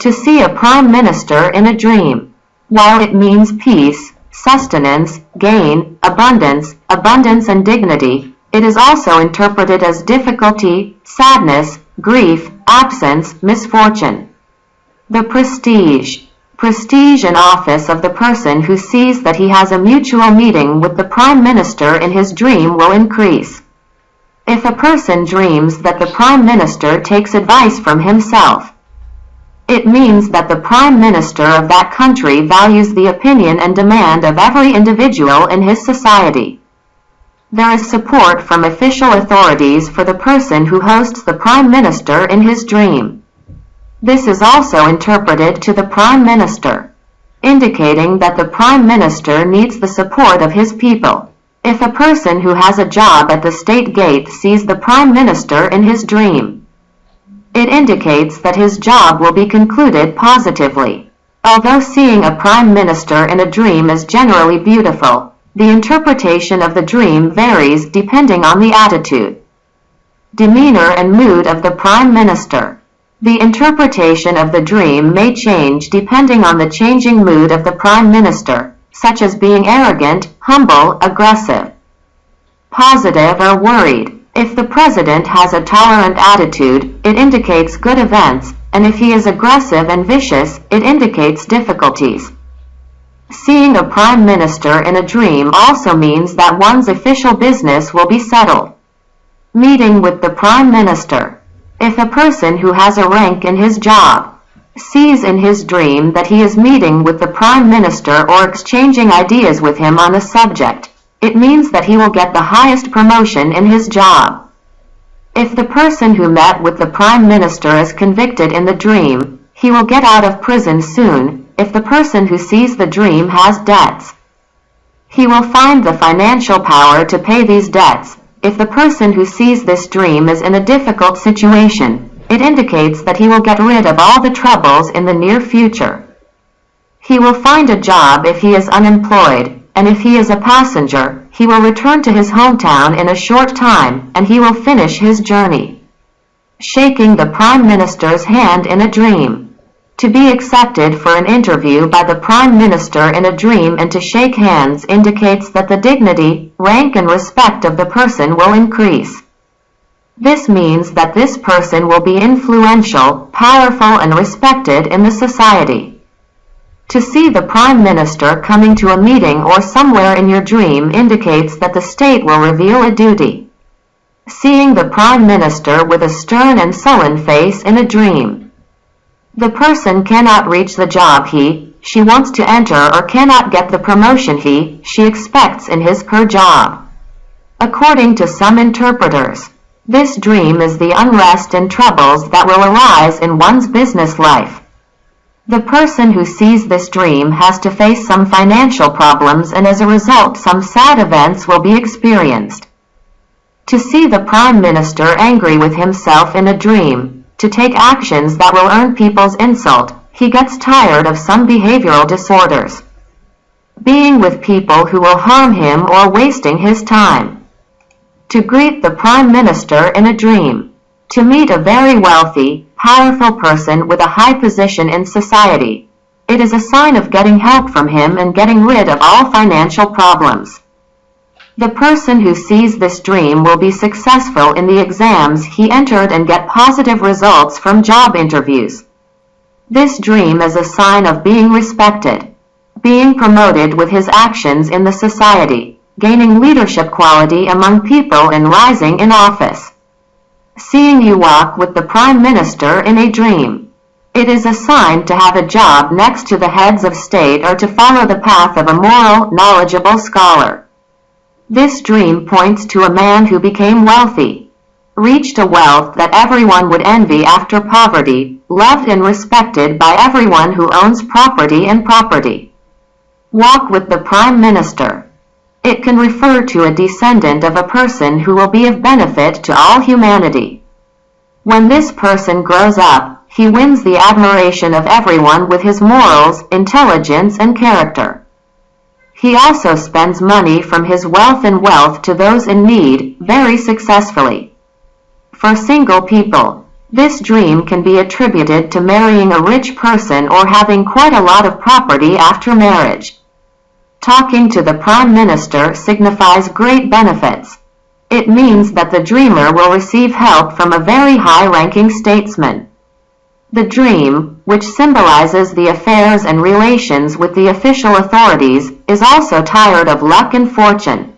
To see a prime minister in a dream. While it means peace, sustenance, gain, abundance, abundance and dignity, it is also interpreted as difficulty, sadness, grief, absence, misfortune. The prestige. Prestige and office of the person who sees that he has a mutual meeting with the Prime Minister in his dream will increase. If a person dreams that the Prime Minister takes advice from himself, it means that the Prime Minister of that country values the opinion and demand of every individual in his society. There is support from official authorities for the person who hosts the Prime Minister in his dream. This is also interpreted to the Prime Minister, indicating that the Prime Minister needs the support of his people. If a person who has a job at the state gate sees the Prime Minister in his dream, it indicates that his job will be concluded positively. Although seeing a Prime Minister in a dream is generally beautiful, the interpretation of the dream varies depending on the attitude, demeanor and mood of the Prime Minister. The interpretation of the dream may change depending on the changing mood of the Prime Minister, such as being arrogant, humble, aggressive, positive or worried. If the President has a tolerant attitude, it indicates good events, and if he is aggressive and vicious, it indicates difficulties. Seeing a Prime Minister in a dream also means that one's official business will be settled. Meeting with the Prime Minister. If a person who has a rank in his job sees in his dream that he is meeting with the Prime Minister or exchanging ideas with him on a subject, it means that he will get the highest promotion in his job. If the person who met with the Prime Minister is convicted in the dream, he will get out of prison soon, if the person who sees the dream has debts. He will find the financial power to pay these debts. If the person who sees this dream is in a difficult situation, it indicates that he will get rid of all the troubles in the near future. He will find a job if he is unemployed, and if he is a passenger, he will return to his hometown in a short time, and he will finish his journey. Shaking the Prime Minister's hand in a dream. To be accepted for an interview by the Prime Minister in a dream and to shake hands indicates that the dignity, rank and respect of the person will increase. This means that this person will be influential, powerful and respected in the society. To see the Prime Minister coming to a meeting or somewhere in your dream indicates that the state will reveal a duty. Seeing the Prime Minister with a stern and sullen face in a dream. The person cannot reach the job he, she wants to enter or cannot get the promotion he, she expects in his her job. According to some interpreters, this dream is the unrest and troubles that will arise in one's business life. The person who sees this dream has to face some financial problems and as a result some sad events will be experienced. To see the Prime Minister angry with himself in a dream, to take actions that will earn people's insult, he gets tired of some behavioral disorders. Being with people who will harm him or wasting his time. To greet the Prime Minister in a dream. To meet a very wealthy, powerful person with a high position in society. It is a sign of getting help from him and getting rid of all financial problems. The person who sees this dream will be successful in the exams he entered and get positive results from job interviews. This dream is a sign of being respected, being promoted with his actions in the society, gaining leadership quality among people and rising in office. Seeing you walk with the Prime Minister in a dream. It is a sign to have a job next to the heads of state or to follow the path of a moral, knowledgeable scholar. This dream points to a man who became wealthy, reached a wealth that everyone would envy after poverty, loved and respected by everyone who owns property and property. Walk with the Prime Minister. It can refer to a descendant of a person who will be of benefit to all humanity. When this person grows up, he wins the admiration of everyone with his morals, intelligence and character. He also spends money from his wealth and wealth to those in need, very successfully. For single people, This dream can be attributed to marrying a rich person or having quite a lot of property after marriage. Talking to the Prime Minister signifies great benefits. It means that the dreamer will receive help from a very high-ranking statesman. The dream, which symbolizes the affairs and relations with the official authorities, is also tired of luck and fortune.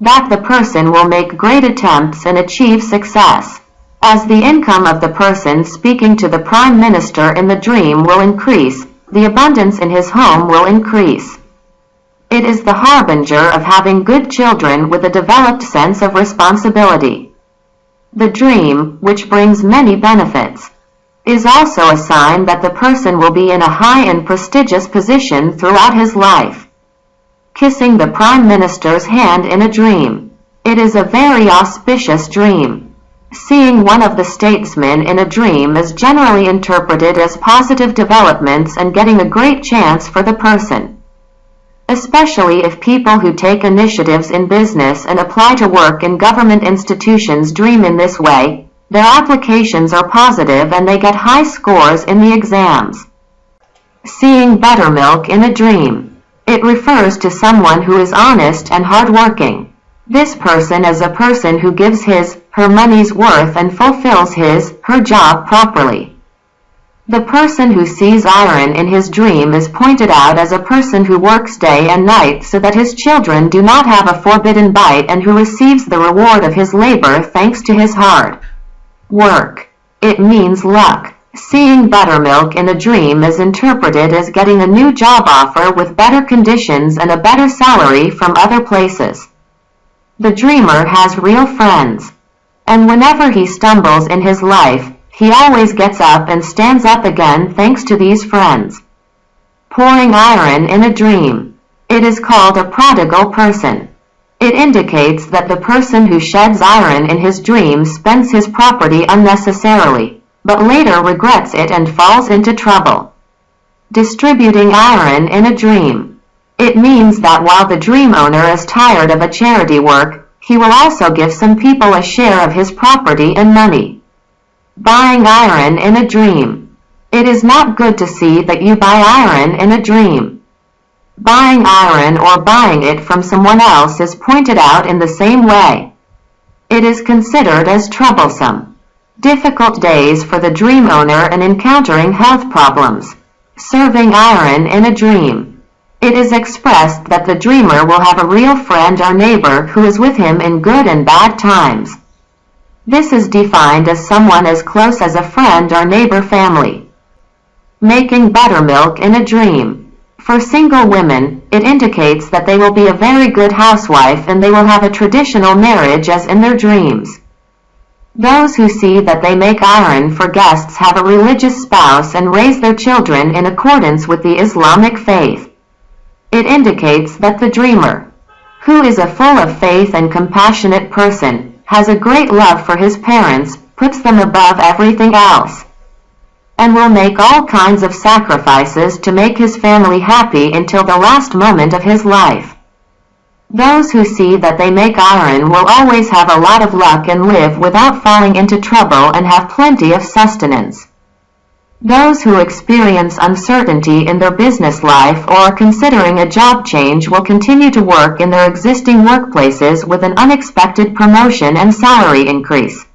That the person will make great attempts and achieve success. As the income of the person speaking to the Prime Minister in the dream will increase, the abundance in his home will increase. It is the harbinger of having good children with a developed sense of responsibility. The dream, which brings many benefits, is also a sign that the person will be in a high and prestigious position throughout his life. Kissing the Prime Minister's hand in a dream. It is a very auspicious dream. Seeing one of the statesmen in a dream is generally interpreted as positive developments and getting a great chance for the person especially if people who take initiatives in business and apply to work in government institutions dream in this way, their applications are positive and they get high scores in the exams. Seeing buttermilk in a dream. It refers to someone who is honest and hardworking. This person is a person who gives his, her money's worth and fulfills his, her job properly. The person who sees ayran in his dream is pointed out as a person who works day and night so that his children do not have a forbidden bite and who receives the reward of his labor thanks to his hard work. It means luck. Seeing buttermilk in a dream is interpreted as getting a new job offer with better conditions and a better salary from other places. The dreamer has real friends. And whenever he stumbles in his life, he always gets up and stands up again thanks to these friends. Pouring ayran in a dream. It is called a prodigal person. It indicates that the person who sheds ayran in his dream spends his property unnecessarily, but later regrets it and falls into trouble. Distributing ayran in a dream. It means that while the dream owner is tired of a charity work, he will also give some people a share of his property and money. Buying ayran in a dream. It is not good to see that you buy ayran in a dream. Buying ayran or buying it from someone else is pointed out in the same way. It is considered as troublesome. Difficult days for the dream owner and encountering health problems. Serving ayran in a dream. It is expressed that the dreamer will have a real friend or neighbor who is with him in good and bad times. This is defined as someone as close as a friend or neighbor family. Making buttermilk in a dream. For single women, it indicates that they will be a very good housewife and they will have a traditional marriage as in their dreams. Those who see that they make ayran for guests have a religious spouse and raise their children in accordance with the Islamic faith. It indicates that the dreamer, who is a full of faith and compassionate person, has a great love for his parents, puts them above everything else, and will make all kinds of sacrifices to make his family happy until the last moment of his life. Those who see that they make ayran will always have a lot of luck and live without falling into trouble and have plenty of sustenance. Those who experience uncertainty in their business life or are considering a job change will continue to work in their existing workplaces with an unexpected promotion and salary increase.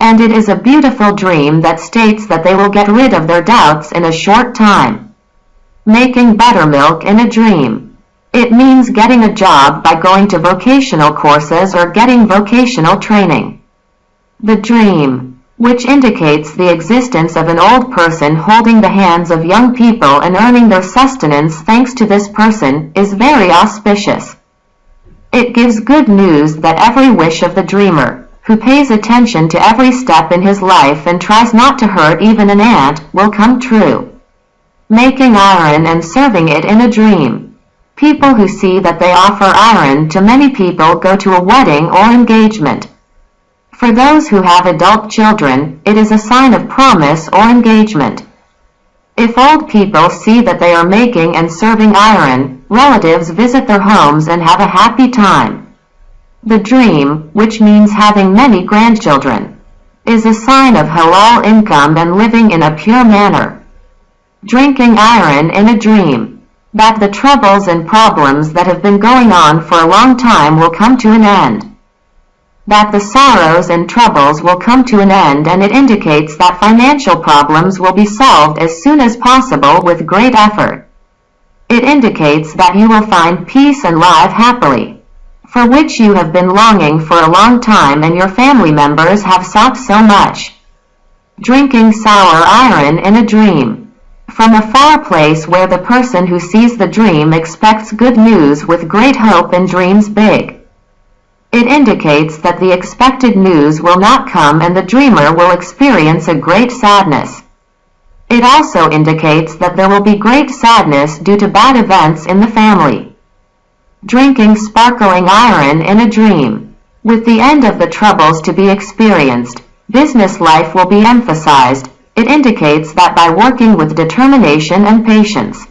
And it is a beautiful dream that states that they will get rid of their doubts in a short time. Making buttermilk in a dream. It means getting a job by going to vocational courses or getting vocational training. The dream which indicates the existence of an old person holding the hands of young people and earning their sustenance thanks to this person, is very auspicious. It gives good news that every wish of the dreamer, who pays attention to every step in his life and tries not to hurt even an ant, will come true. Making ayran and serving it in a dream. People who see that they offer ayran to many people go to a wedding or engagement. For those who have adult children, it is a sign of promise or engagement. If old people see that they are making and serving ayran, relatives visit their homes and have a happy time. The dream, which means having many grandchildren. is a sign of halal income and living in a pure manner. Drinking ayran in a dream. That the troubles and problems that have been going on for a long time will come to an end. That the sorrows and troubles will come to an end and it indicates that financial problems will be solved as soon as possible with great effort. It indicates that you will find peace and live happily, for which you have been longing for a long time and your family members have sought so much. Drinking sour ayran in a dream. From a far place where the person who sees the dream expects good news with great hope and dreams big. It indicates that the expected news will not come and the dreamer will experience a great sadness. It also indicates that there will be great sadness due to bad events in the family. Drinking sparkling ayran in a dream. With the end of the troubles to be experienced, business life will be emphasized. It indicates that by working with determination and patience,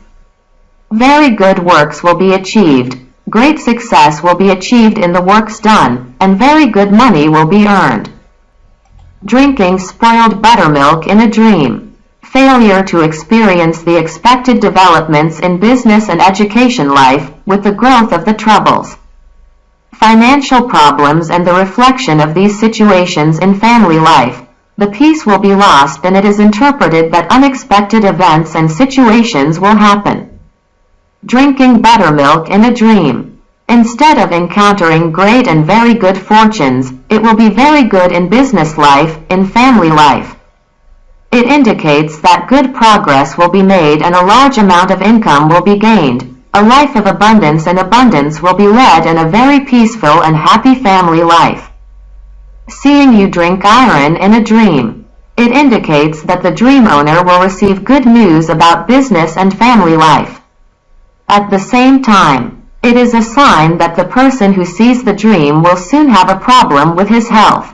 very good works will be achieved, great success will be achieved in the works done, and very good money will be earned. Drinking spoiled buttermilk in a dream. Failure to experience the expected developments in business and education life with the growth of the troubles. Financial problems and the reflection of these situations in family life. The peace will be lost and it is interpreted that unexpected events and situations will happen. Drinking buttermilk in a dream. Instead of encountering great and very good fortunes, it will be very good in business life, in family life. It indicates that good progress will be made and a large amount of income will be gained. A life of abundance and abundance will be led and a very peaceful and happy family life. Seeing you drink ayran in a dream. It indicates that the dream owner will receive good news about business and family life. At the same time, it is a sign that the person who sees the dream will soon have a problem with his health.